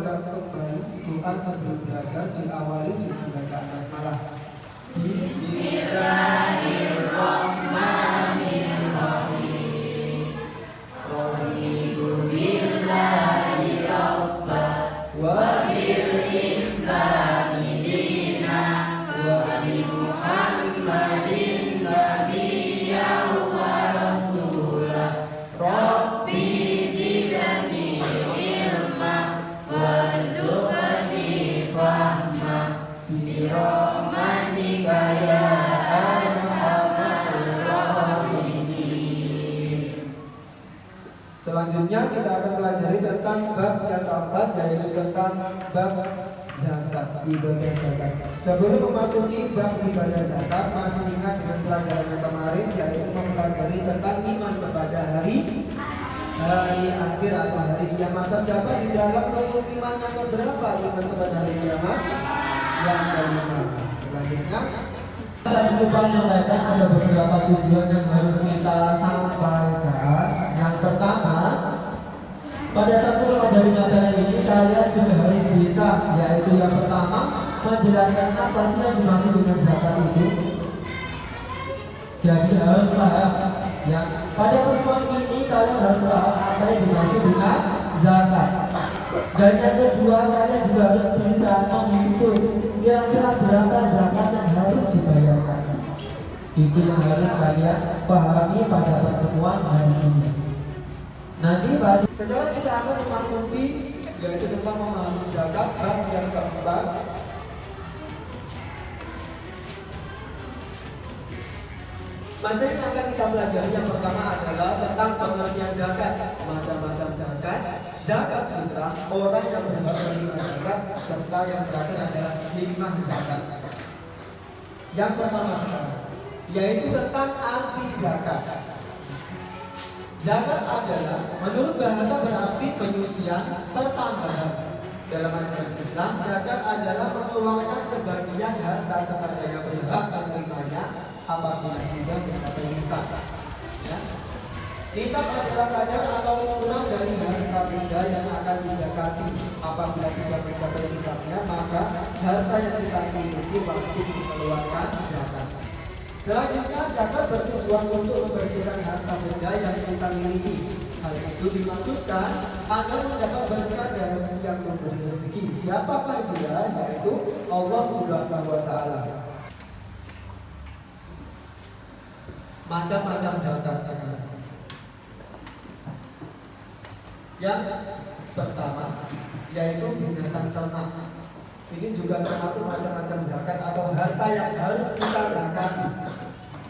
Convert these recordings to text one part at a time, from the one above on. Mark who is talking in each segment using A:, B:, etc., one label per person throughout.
A: membaca kembali doa sebelum belajar diawali dengan bacaan basmalah. Bismillahirrahmanirrahim. Selanjutnya kita akan pelajari tentang bab yang keempat yaitu tentang bab zakat ibadah zakat. Sebelum memasuki bab ibadah zakat, masih ingat dengan pelajaran yang kemarin yaitu mempelajari tentang iman kepada hari hari akhir atau hari kiamat terdapat di dalam rukun iman yang keberapa iman kepada hari kiamat yang kelima. Selanjutnya Tadi lupa menyampaikan ada beberapa tujuan yang harus kita sampaikan. Yang pertama, pada satu dari materi ini kalian sudah harus bisa, yaitu yang pertama menjelaskan apa sih yang dimaksud dengan zakat itu. Jadi harus paham. Ya, pada pertemuan ini kalian harus paham apa yang dimaksud dengan zakat. Dan yang kedua kalian juga harus bisa menghitung kira-kira berapa zakat yang harus dibayarkan. Itu yang harus kalian pahami pada pertemuan hari ini. Nanti pada sekarang kita akan memasuki yaitu tentang memahami zakat bab yang keempat Materi yang akan kita pelajari yang pertama adalah tentang pengertian zakat, macam-macam zakat, zakat fitrah, orang yang berhak menerima zakat, serta yang terakhir adalah hikmah zakat. Yang pertama sekarang, yaitu tentang arti zakat. Zakat adalah menurut bahasa berarti penyucian pertambahan. Dalam ajaran Islam, zakat adalah mengeluarkan sebagian harta kepada yang berhak menerimanya apabila sudah mencapai nisab. Ya. Nisab adalah kadar atau ukuran dari harta benda yang akan dizakati. Apabila sudah mencapai nisabnya, maka harta yang kita miliki wajib dikeluarkan zakat. Selanjutnya, zakat bertujuan untuk membersihkan harta benda yang kita miliki. Hal itu dimaksudkan agar mendapat berkah dari yang memberi rezeki. Siapakah dia? Yaitu Allah Subhanahu wa Ta'ala. Macam-macam zakat sekarang. Yang pertama yaitu binatang ternak. Ini juga termasuk macam-macam zakat atau harta yang harus kita zakati.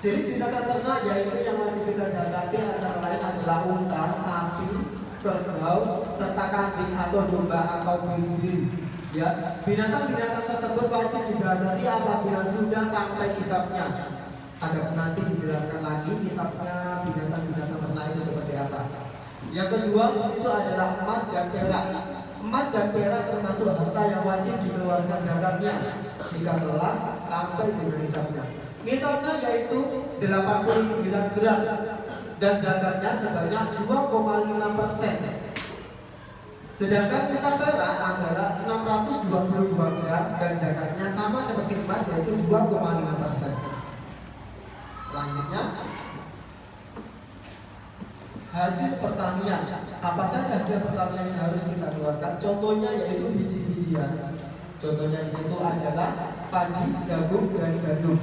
A: Jadi binatang ternak yaitu yang wajib kita zakati antara lain adalah unta, sapi, kerbau, serta kambing atau domba atau bimbing. Ya, binatang-binatang tersebut wajib dizakati apabila sudah sampai kisahnya. Ada nanti dijelaskan lagi kisahnya binatang-binatang ternak itu seperti apa. Yang kedua di situ adalah emas dan perak. Emas dan perak termasuk harta yang wajib dikeluarkan zakatnya jika telah sampai di nisabnya. Nisabnya yaitu 89 gram dan zakatnya sebanyak 2,5 persen. Sedangkan nisab perak adalah 622 gram dan zakatnya sama seperti emas yaitu 2,5 persen. Selanjutnya. Hasil pertanian. Apa saja hasil pertanian yang harus kita keluarkan? Contohnya yaitu biji-bijian. Contohnya di situ adalah padi jagung dan gandum.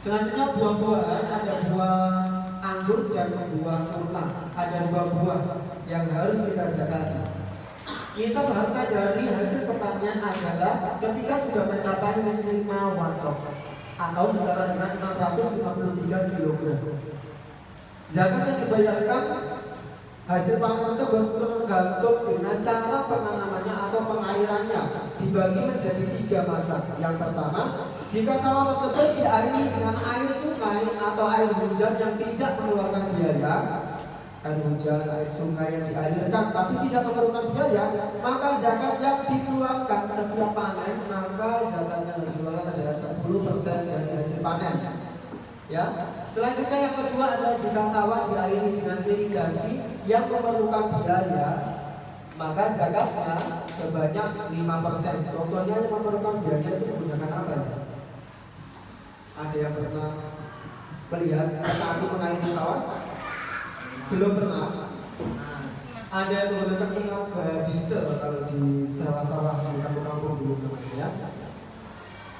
A: Selanjutnya buah-buahan. Ada buah anggur dan buah kurma. Ada dua buah yang harus kita zakati Nisab harta dari hasil pertanian adalah ketika sudah mencapai 5 wasok atau setara dengan 653 kg. Zakat yang dibayarkan hasil panen tersebut tergantung dengan cara penanamannya atau pengairannya dibagi menjadi tiga macam. Yang pertama, jika sawah tersebut diairi dengan air sungai atau air hujan yang tidak mengeluarkan biaya, air hujan, air sungai yang dialirkan tapi tidak memerlukan biaya, maka zakat yang dikeluarkan setiap panen, maka zakat yang harus dikeluarkan 10% dari hasil panen. Ya. Selanjutnya yang kedua adalah jika sawah diairi dengan irigasi yang memerlukan biaya maka zakatnya sebanyak 5% contohnya yang memerlukan biaya itu menggunakan apa ya? ada yang pernah melihat api mengairi pesawat? belum pernah ada yang menggunakan tenaga diesel kalau di sawah-sawah di kampung-kampung dulu namanya ya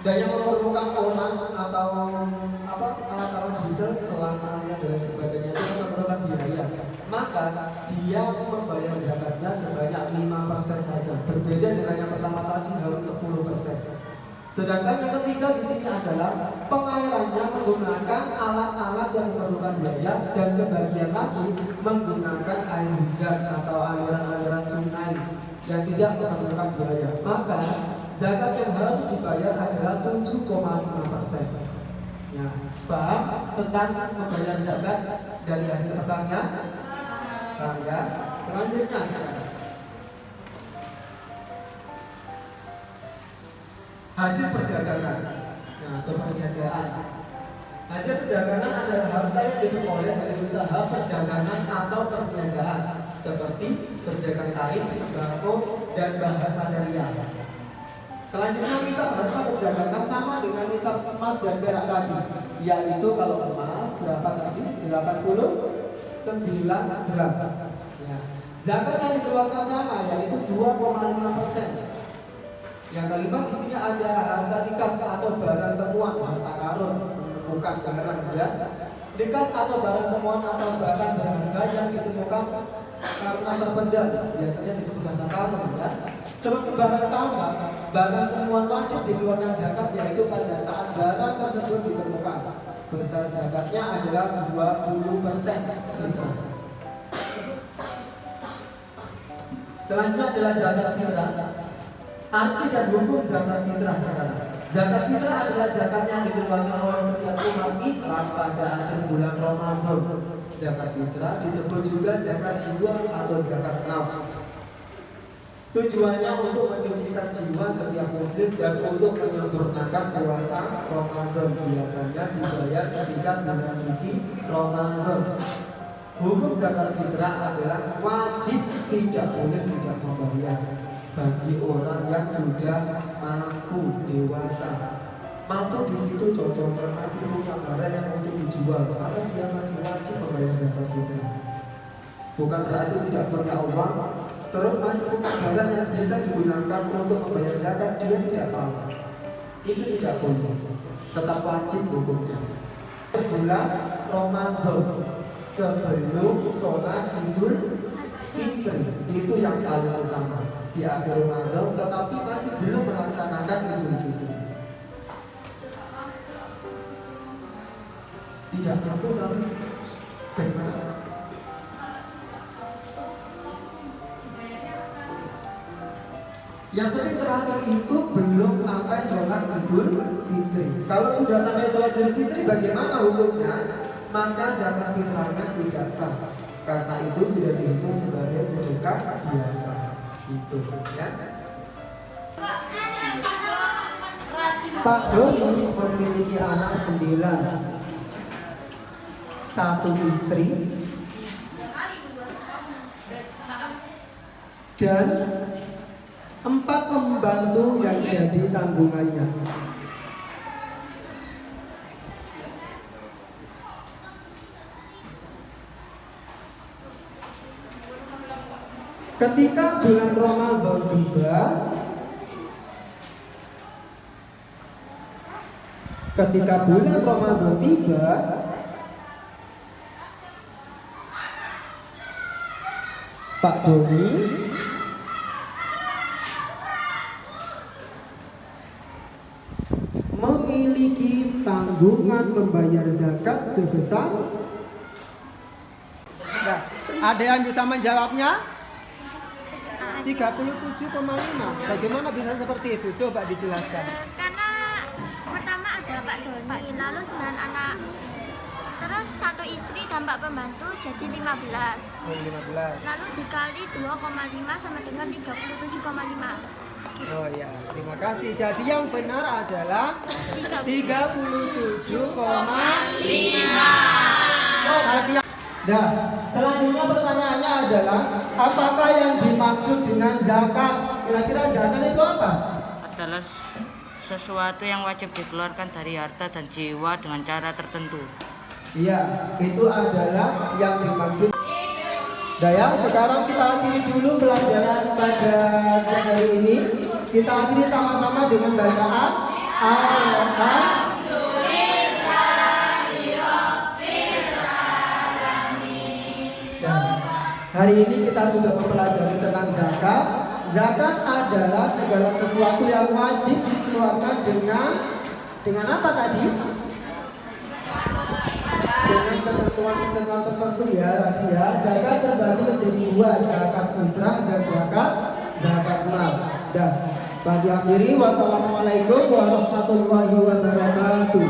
A: dan yang memerlukan orang atau apa alat-alat diesel selang-selangnya dan sebagainya itu memerlukan biaya. Maka dia membayar zakatnya sebanyak 5% saja. Berbeda dengan yang pertama tadi harus 10% Sedangkan yang ketiga di sini adalah pengairannya menggunakan alat-alat yang memerlukan biaya dan sebagian lagi menggunakan air hujan atau aliran-aliran sungai yang tidak memerlukan biaya. Maka zakat yang harus dibayar adalah 7,5 persen. Ya, paham tentang membayar zakat dari hasil pertanian? Paham ya? Selanjutnya hasil perdagangan nah, atau perniagaan. Hasil perdagangan adalah harta yang diperoleh dari usaha perdagangan atau perniagaan seperti berdagang kain, sembako, dan bahan material. Selanjutnya misal harta perdagangan sama dengan misal emas dan perak tadi, yaitu kalau emas berapa tadi? 89 gram. Ya. Zakat yang dikeluarkan sama yaitu 2,5 persen yang kelima di sini ada harta nikas atau barang temuan, harta karun, bukan barang ya. Nikas atau barang temuan atau barang berharga yang ditemukan karena terpendam, biasanya disebut harta karun ya. Barang tambang, barang temuan wajib dikeluarkan zakat yaitu pada saat barang tersebut ditemukan. Besar zakatnya adalah 20 persen. Selanjutnya adalah zakat fitrah. Arti dan hukum zakat fitrah sekarang. Zakat fitrah adalah zakat yang dikeluarkan oleh setiap umat Islam pada akhir bulan Ramadan. Zakat fitrah disebut juga zakat jiwa atau zakat nafs. Tujuannya untuk menyucikan jiwa setiap muslim dan untuk menyempurnakan puasa Ramadan biasanya dibayar ketika bulan suci Ramadan. Hukum zakat fitrah adalah wajib tidak boleh tidak membayar bagi orang yang sudah mampu dewasa. Mampu di situ contohnya masih punya barang yang untuk dijual, maka dia masih wajib membayar zakat fitrah. Bukan berarti tidak punya uang, terus masih punya barang yang bisa digunakan untuk membayar zakat, dia tidak tahu. Itu tidak boleh, tetap wajib hukumnya. Bulan Ramadan sebelum sholat Idul Fitri itu yang paling utama di akhir Ramadan tetapi masih belum melaksanakan Idul Fitri. Tidak mampu tapi bagaimana? Yang penting terakhir itu belum sampai sholat Idul Fitri. Kalau sudah sampai sholat Idul Fitri, bagaimana hukumnya? Maka zakat fitrahnya tidak sah. Karena itu sudah dihitung sebagai sedekah biasa itu ya Pak Doni memiliki anak sembilan satu istri dan empat pembantu yang jadi tanggungannya. Ketika bulan Ramadan tiba, ketika bulan Ramadan tiba, Pak Doni memiliki tanggungan membayar zakat sebesar Nah, ada yang bisa menjawabnya? 37,5. Bagaimana bisa seperti itu? Coba dijelaskan.
B: Karena pertama ada Pak Doni, lalu sembilan anak. Terus satu istri dan Pak pembantu jadi 15.
A: Oh, 15.
B: Lalu dikali 2,5 sama dengan 37,5.
A: Oh ya, terima kasih. Jadi yang benar adalah 37,5. Tadi Nah, selanjutnya pertanyaannya adalah apakah yang dimaksud dengan zakat? Kira-kira zakat itu apa?
C: adalah sesuatu yang wajib dikeluarkan dari harta dan jiwa dengan cara tertentu.
A: Iya, itu adalah yang dimaksud. Nah ya, sekarang kita akhiri dulu pelajaran pada hari ini. Kita akhiri sama-sama dengan bacaan Alhamdulillah. Hari ini kita sudah mempelajari tentang zakat. Zakat adalah segala sesuatu yang wajib dikeluarkan dengan dengan apa tadi? Dengan ketentuan-ketentuan tertentu ya tadi ya. Zakat menjadi dua, zakat fitrah dan zakat zakat mal. Dan bagi akhiri wassalamualaikum warahmatullahi wabarakatuh.